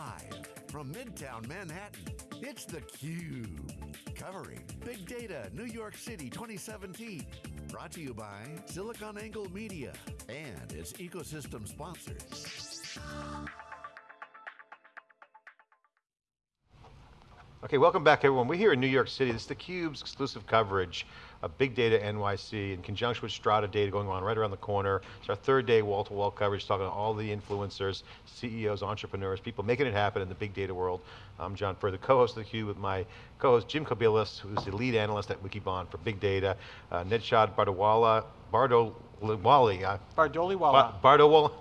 Live from Midtown Manhattan, it's theCUBE. Covering Big Data New York City 2017. Brought to you by SiliconANGLE Media and its ecosystem sponsors. Okay, welcome back everyone. We're here in New York City. This is theCUBE's exclusive coverage of Big Data NYC in conjunction with Strata Data going on right around the corner. It's our third day wall-to-wall -wall coverage talking to all the influencers, CEOs, entrepreneurs, people making it happen in the big data world. I'm John Furrier, the co-host of theCUBE with my co-host Jim Kobielus, who's the lead analyst at Wikibon for big data. Uh, Nedshad Bardawala, Bardoliwali. Uh. Bardowala.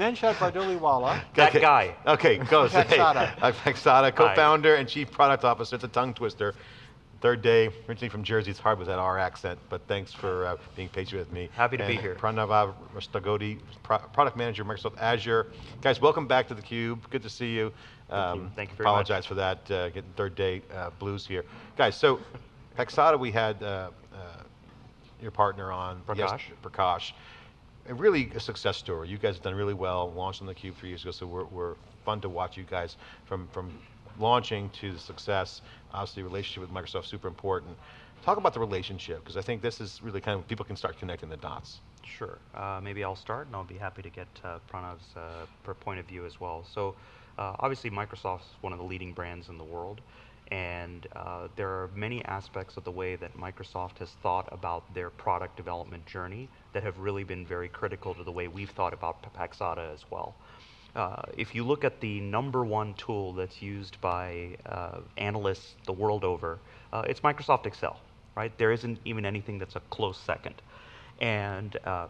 Nenshad Bardoliwalla. That okay. guy. Okay, go. Paxata. Hey, co-founder and chief product officer. It's a tongue twister. Third day, originally from Jersey, it's hard with that R accent, but thanks for uh, being patient with me. Happy to and be here. Pranava Rastagodi, pro product manager, Microsoft Azure. Guys, welcome back to theCUBE, good to see you. Thank you, Um, Thank you very apologize much. for that, uh, getting third day uh, blues here. Guys, so Paxata, we had uh, uh, your partner on. Prakash. yes- Prakash. Really a success story. You guys have done really well, launched on the Cube three years ago, so we're, we're fun to watch you guys from, from launching to the success. Obviously, relationship with Microsoft super important. Talk about the relationship, because I think this is really kind of, people can start connecting the dots. Sure. Uh, maybe I'll start, and I'll be happy to get uh, Pranav's uh, point of view as well. So, uh, obviously, Microsoft's one of the leading brands in the world, and uh, there are many aspects of the way that Microsoft has thought about their product development journey that have really been very critical to the way we've thought about Paxata as well. Uh, if you look at the number one tool that's used by uh, analysts the world over, uh, it's Microsoft Excel, right? There isn't even anything that's a close second. And uh,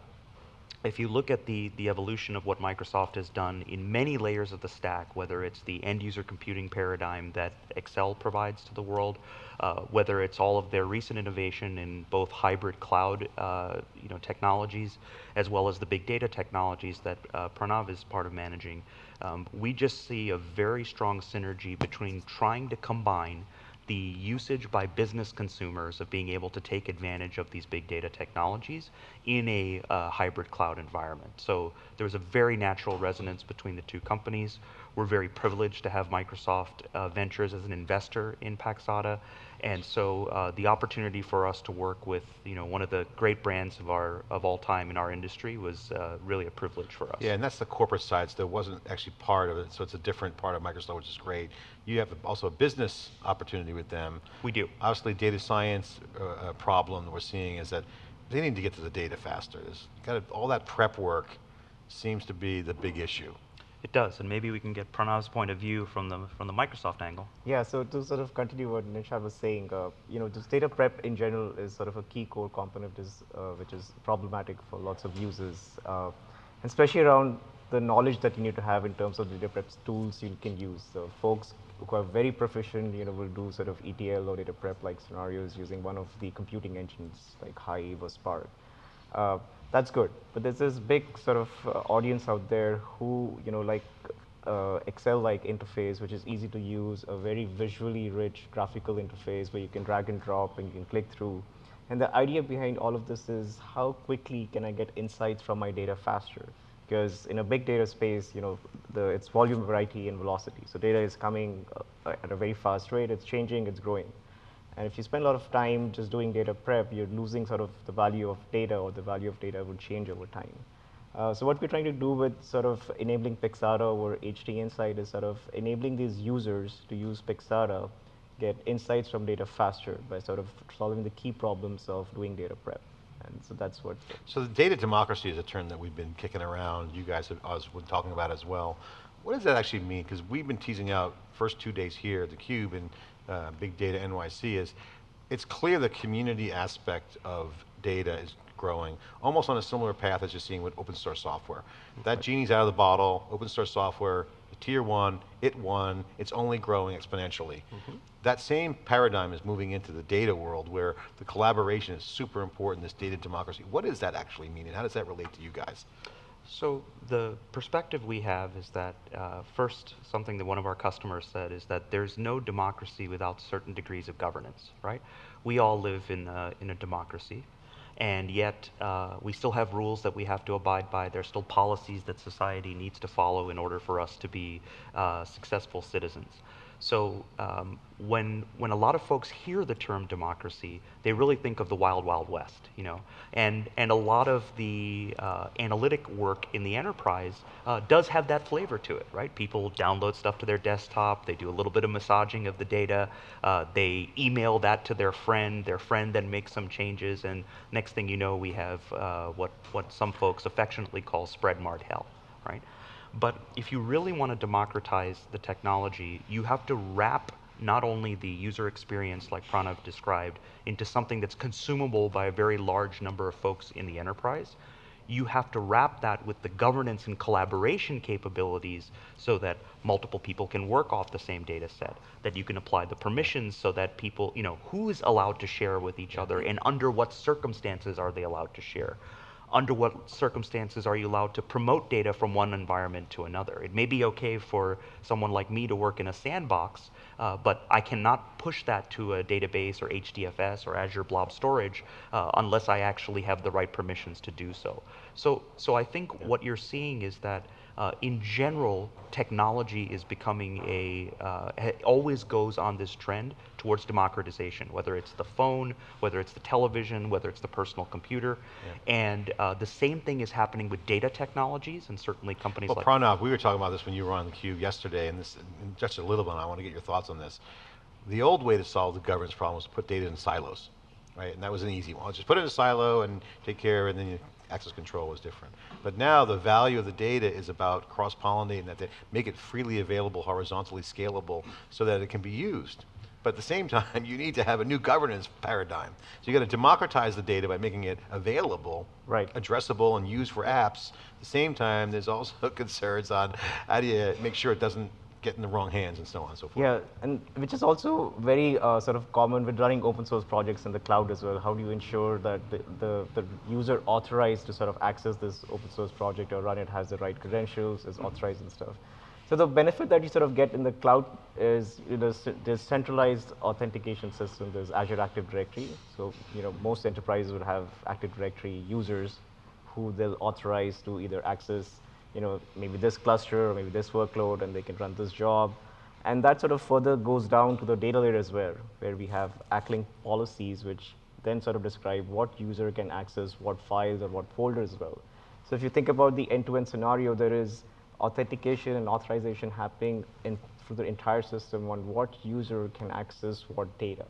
if you look at the, the evolution of what Microsoft has done in many layers of the stack, whether it's the end user computing paradigm that Excel provides to the world, uh, whether it's all of their recent innovation in both hybrid cloud uh, you know, technologies, as well as the big data technologies that uh, Pranav is part of managing, um, we just see a very strong synergy between trying to combine the usage by business consumers of being able to take advantage of these big data technologies in a uh, hybrid cloud environment. So there was a very natural resonance between the two companies. We're very privileged to have Microsoft uh, Ventures as an investor in Paxata, and so uh, the opportunity for us to work with you know one of the great brands of our of all time in our industry was uh, really a privilege for us. Yeah, and that's the corporate side, so that wasn't actually part of it, so it's a different part of Microsoft, which is great. You have also a business opportunity with them. We do. Obviously, data science uh, uh, problem that we're seeing is that they need to get to the data faster. There's got all that prep work seems to be the big issue. It does, and maybe we can get Pranav's point of view from the from the Microsoft angle. Yeah, so to sort of continue what Nenshad was saying, uh, you know, just data prep in general is sort of a key core component is, uh, which is problematic for lots of users, uh, especially around the knowledge that you need to have in terms of data prep tools you can use. So folks who are very proficient, you know, will do sort of ETL or data prep like scenarios using one of the computing engines like Hive or Spark. That's good, but there's this big sort of uh, audience out there who, you know, like uh, Excel-like interface, which is easy to use, a very visually rich graphical interface where you can drag and drop and you can click through. And the idea behind all of this is how quickly can I get insights from my data faster? Because in a big data space, you know, the, it's volume, variety, and velocity. So data is coming uh, at a very fast rate, it's changing, it's growing. And if you spend a lot of time just doing data prep, you're losing sort of the value of data or the value of data would change over time. Uh, so what we're trying to do with sort of enabling Paxata or HD Insight is sort of enabling these users to use Paxata, get insights from data faster by sort of solving the key problems of doing data prep. And so that's what. So the data democracy is a term that we've been kicking around, you guys have been talking about as well. What does that actually mean? Because we've been teasing out first two days here at theCUBE and uh, Big Data NYC is, it's clear the community aspect of data is growing, almost on a similar path as you're seeing with open source software. That genie's out of the bottle, open source software, tier one, it won, it's only growing exponentially. That same paradigm is moving into the data world where the collaboration is super important, this data democracy. What does that actually mean and how does that relate to you guys? So the perspective we have is that uh, first, something that one of our customers said is that there's no democracy without certain degrees of governance, right? We all live in a, in a democracy, and yet uh, we still have rules that we have to abide by. There's still policies that society needs to follow in order for us to be uh, successful citizens. So um, when when a lot of folks hear the term democracy, they really think of the wild wild west, you know. And and a lot of the uh, analytic work in the enterprise uh, does have that flavor to it, right? People download stuff to their desktop, they do a little bit of massaging of the data, uh, they email that to their friend, their friend then makes some changes, and next thing you know, we have uh, what what some folks affectionately call spread mart hell, right? But if you really want to democratize the technology, you have to wrap not only the user experience, like Pranav described, into something that's consumable by a very large number of folks in the enterprise. You have to wrap that with the governance and collaboration capabilities so that multiple people can work off the same data set, that you can apply the permissions so that people, you know, who is allowed to share with each other and under what circumstances are they allowed to share under what circumstances are you allowed to promote data from one environment to another. It may be okay for someone like me to work in a sandbox, uh, but I cannot push that to a database or HDFS or Azure Blob Storage uh, unless I actually have the right permissions to do so. So, so I think yeah. what you're seeing is that uh, in general, technology is becoming a, uh, always goes on this trend towards democratization, whether it's the phone, whether it's the television, whether it's the personal computer. Yeah. And uh, the same thing is happening with data technologies and certainly companies like. well, Pranav, we were talking about this when you were on the cube yesterday, and this, and just a little bit, I want to get your thoughts on this. The old way to solve the governance problem was to put data in silos, right? And that was an easy one. Just put it in a silo and take care, and then you access control was different. But now the value of the data is about cross-pollinating that, data, make it freely available, horizontally scalable, so that it can be used. But at the same time, you need to have a new governance paradigm. So you got to democratize the data by making it available, right. addressable, and used for apps. At the same time, there's also concerns on how do you make sure it doesn't get in the wrong hands and so on and so forth. Yeah, and which is also very uh, sort of common with running open source projects in the cloud as well. How do you ensure that the, the, the, user authorized to sort of access this open source project or run it has the right credentials, is authorized and stuff. So the benefit that you sort of get in the cloud is you know, there's centralized authentication system, there's Azure Active Directory. So you know most enterprises would have Active Directory users who they'll authorize to either access you know, maybe this cluster or maybe this workload and they can run this job. And that sort of further goes down to the data layer as well, where we have ACLINK policies, which then sort of describe what user can access what files or what folders as well. So if you think about the end-to-end -end scenario, there is authentication and authorization happening in, through the entire system on what user can access what data.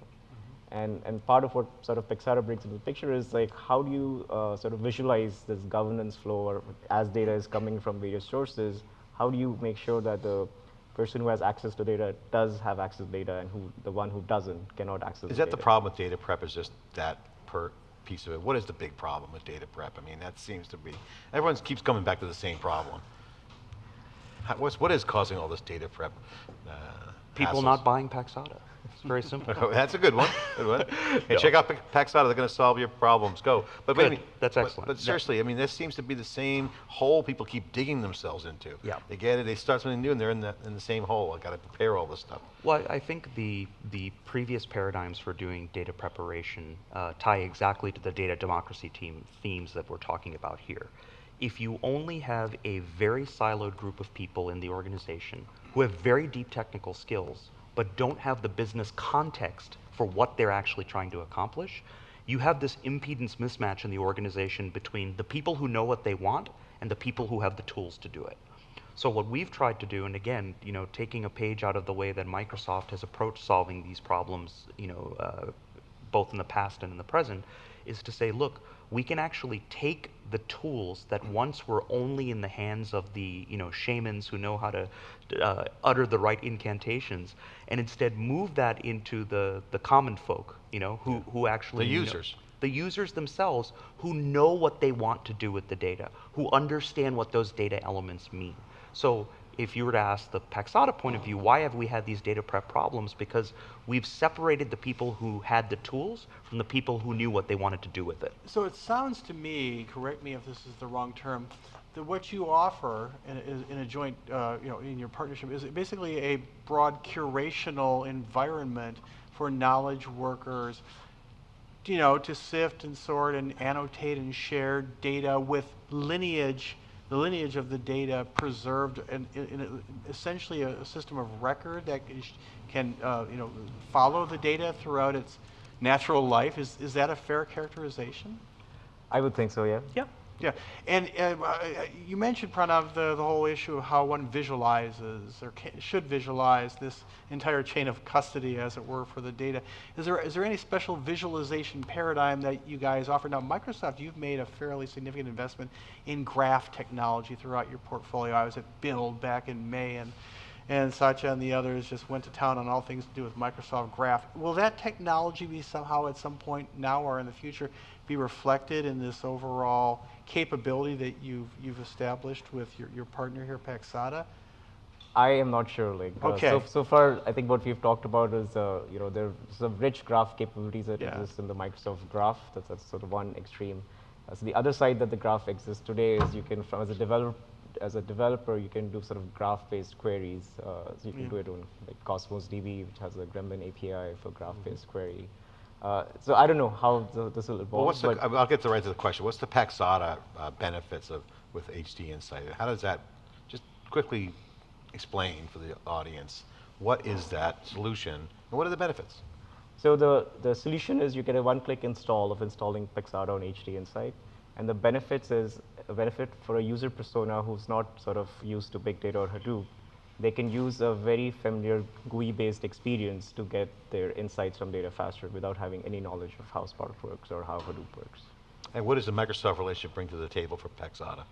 And, and part of what sort of Paxata brings into the picture is like, how do you uh, sort of visualize this governance flow or as data is coming from various sources, how do you make sure that the person who has access to data does have access to data and who the one who doesn't cannot access Is the that the problem with data prep is just that per piece of it? What is the big problem with data prep? I mean, that seems to be, everyone keeps coming back to the same problem. How, what's, what is causing all this data prep? Uh, People hassles? not buying Paxata. It's very simple. That's a good one. Good one. Hey, check out Paxata. They're going to solve your problems. Go. But. That's excellent. But, but seriously, I mean, this seems to be the same hole people keep digging themselves into. Yeah. They get it. They start something new, and they're in the in the same hole. I got to prepare all this stuff. Well, I think the the previous paradigms for doing data preparation uh, tie exactly to the data democracy team themes that we're talking about here. If you only have a very siloed group of people in the organization who have very deep technical skills but don't have the business context for what they're actually trying to accomplish, you have this impedance mismatch in the organization between the people who know what they want and the people who have the tools to do it. So what we've tried to do, and again, you know, taking a page out of the way that Microsoft has approached solving these problems, you know, uh, both in the past and in the present, is to say, look, we can actually take the tools that once were only in the hands of the you know shamans who know how to uh, utter the right incantations, and instead move that into the the common folk, you know, who who actually the users. Know, the users themselves who know what they want to do with the data, who understand what those data elements mean. So if you were to ask the Paxata point of view, why have we had these data prep problems? Because we've separated the people who had the tools from the people who knew what they wanted to do with it. So it sounds to me, correct me if this is the wrong term, that what you offer in a, in a joint, uh, you know, in your partnership is basically a broad curational environment for knowledge workers you know, to sift and sort and annotate and share data with lineage, the lineage of the data preserved and in, in essentially a, a system of record that is- can, uh, you know, follow the data throughout its natural life. Is, is that a fair characterization? I would think so, yeah. Yeah. Yeah, and uh, you mentioned, Pranav, the, the whole issue of how one visualizes or should visualize this entire chain of custody, as it were, for the data. Is there, is there any special visualization paradigm that you guys offer? Now, Microsoft, you've made a fairly significant investment in graph technology throughout your portfolio. I was at Build back in May, and, and Satya and the others just went to town on all things to do with Microsoft Graph. Will that technology be somehow at some point now or in the future be reflected in this overall capability that you've, you've established with your, your partner here, Paxata? I am not sure. Like, uh, Okay. so, so far, I think what we've talked about is, uh, you know, there's some rich graph capabilities that Yeah. exist in the Microsoft Graph. That's, that's sort of one extreme. Uh, so the other side that the graph exists today is you can, from as a developer, as a developer, you can do sort of graph-based queries. Uh, so you can Yeah. do it on like Cosmos DB, which has a Gremlin API for graph-based query. Uh, so I don't know how the, this will evolve. Well, what's the, I'll get to right to the question. What's the Paxata uh, benefits of with HD Insight? How does that, just quickly explain for the audience, what is that solution and what are the benefits? So the, the solution is you get a one-click install of installing Paxata on HD Insight. And the benefits is a benefit for a user persona who's not sort of used to big data or Hadoop. They can use a very familiar GUI-based experience to get their insights from data faster without having any knowledge of how Spark works or how Hadoop works. And what does the Microsoft relationship bring to the table for Paxata?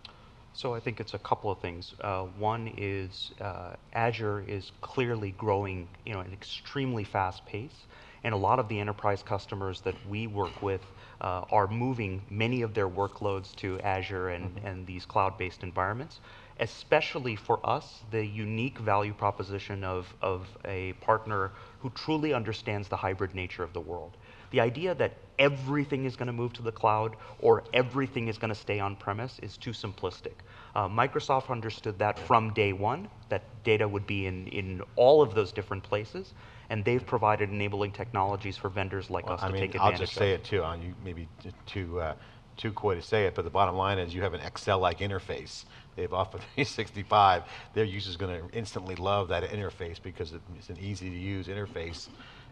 So I think it's a couple of things. Uh, one is uh, Azure is clearly growing, you know, at an extremely fast pace, and a lot of the enterprise customers that we work with uh, are moving many of their workloads to Azure and, and these cloud-based environments. Especially for us, the unique value proposition of, of a partner who truly understands the hybrid nature of the world. The idea that everything is going to move to the cloud or everything is going to stay on premise is too simplistic. Uh, Microsoft understood that from day one, that data would be in, in all of those different places, and they've provided enabling technologies for vendors like Well, us I to mean, take I'll advantage just say of. it too, on you, maybe t- too, uh, too coy to say it, but the bottom line is you have an Excel-like interface. They've offered 365, their users going to instantly love that interface because it's an easy-to-use interface.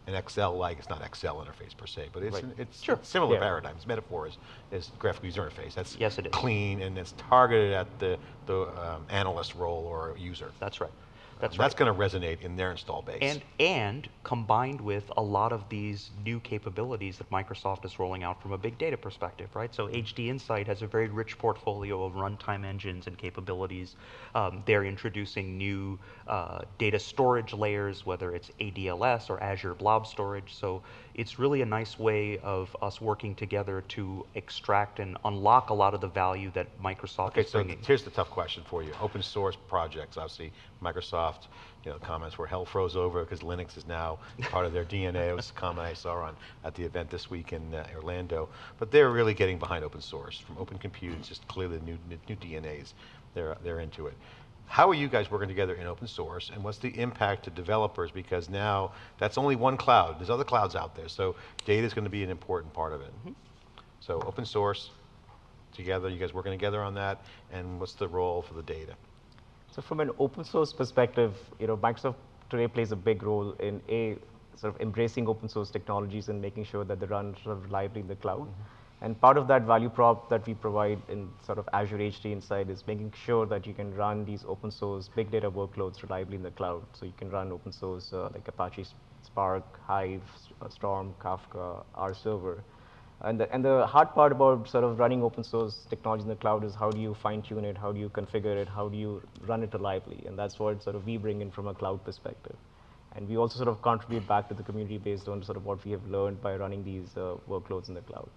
An Excel-like, it's not Excel interface per se, but it's, Right. an- it's Sure. similar Yeah. paradigms. Metaphor is, is graphical user interface. That's Yes, it is. clean and it's targeted at the, the um, analyst role or user. That's right. That's right. That's going to resonate in their install base. And, and combined with a lot of these new capabilities that Microsoft is rolling out from a big data perspective, right? So HD Insight has a very rich portfolio of runtime engines and capabilities. Um, they're introducing new uh, data storage layers, whether it's ADLS or Azure Blob Storage. So it's really a nice way of us working together to extract and unlock a lot of the value that Microsoft Okay, is so bringing. here's the tough question for you. Open source projects, obviously, Microsoft, you know, comments where hell froze over because Linux is now part of their DNA. It was a comment I saw on at the event this week in uh, Orlando. But they're really getting behind open source. From Open Compute, it's just clearly new, new, new DNAs. They're, they're into it. How are you guys working together in open source and what's the impact to developers? Because now that's only one cloud. There's other clouds out there. So data is going to be an important part of it. So open source, together, you guys working together on that, and what's the role for the data? So from an open source perspective, you know, Microsoft today plays a big role in a sort of embracing open source technologies and making sure that they run sort of reliably in the cloud. And part of that value prop that we provide in sort of Azure HD Insight is making sure that you can run these open source big data workloads reliably in the cloud. So you can run open source uh, like Apache Spark, Hive, Storm, Kafka, R Server. And the, and the hard part about sort of running open source technology in the cloud is how do you fine tune it, how do you configure it, how do you run it reliably, and that's what sort of we bring in from a cloud perspective. And we also sort of contribute back to the community based on sort of what we have learned by running these uh, workloads in the cloud.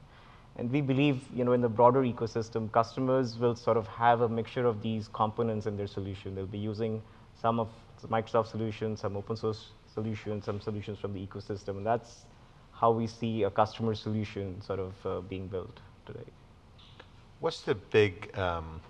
And we believe, you know, in the broader ecosystem, customers will sort of have a mixture of these components in their solution. They'll be using some of Microsoft solutions, some open source solutions, some solutions from the ecosystem, and that's how we see a customer solution sort of uh, being built today. What's the big um,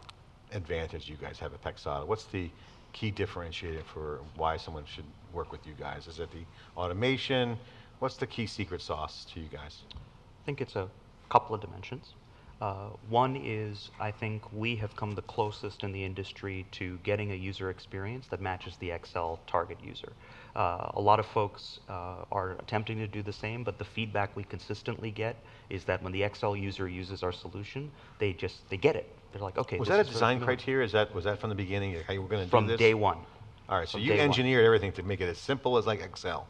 advantage you guys have at Paxata? What's the key differentiator for why someone should work with you guys? Is it the automation? What's the key secret sauce to you guys? I think it's a couple of dimensions. Uh, one is I think we have come the closest in the industry to getting a user experience that matches the Excel target user. Uh, a lot of folks uh, are attempting to do the same, but the feedback we consistently get is that when the Excel user uses our solution, they just they get it. They're like, okay. Was that a design familiar." criteria? Is that, was that from the beginning, how you were going to do this? From day one. All right, so from you day one. engineered everything to make it as simple as like Excel.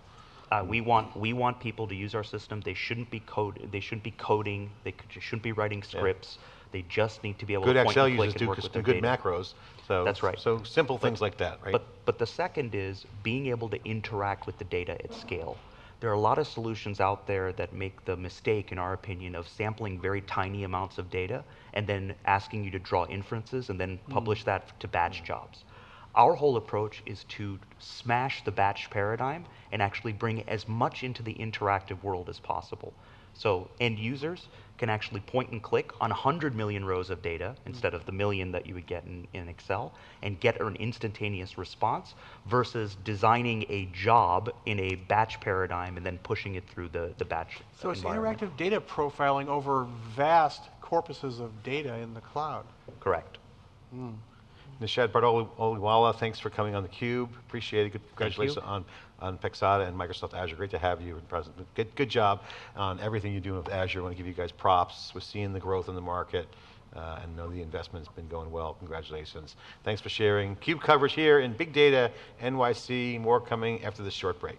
Uh, we want we want people to use our system. They shouldn't be code. They shouldn't be coding. They could, shouldn't be writing scripts. They just need to be able Good to point Excel and click and do work with good data. macros, so. That's right. So simple things like that, right? But but the second is being able to interact with the data at scale. There are a lot of solutions out there that make the mistake, in our opinion, of sampling very tiny amounts of data and then asking you to draw inferences and then publish that to batch jobs. Our whole approach is to smash the batch paradigm and actually bring as much into the interactive world as possible. So end users can actually point and click on 100 million rows of data instead of the million that you would get in, in Excel and get an instantaneous response versus designing a job in a batch paradigm and then pushing it through the, the batch So it's interactive data profiling over vast corpuses of data in the cloud. Correct. Hmm. Nishad Bardoliwalla, thanks for coming on theCUBE. Appreciate it. Good- Congratulations on, on Paxata and Microsoft Azure. Great to have you in present. Good, good job on everything you're doing with Azure. I want to give you guys props. We're seeing the growth in the market uh, and know the investment's been going well. Congratulations. Thanks for sharing. CUBE coverage here in Big Data NYC. More coming after this short break.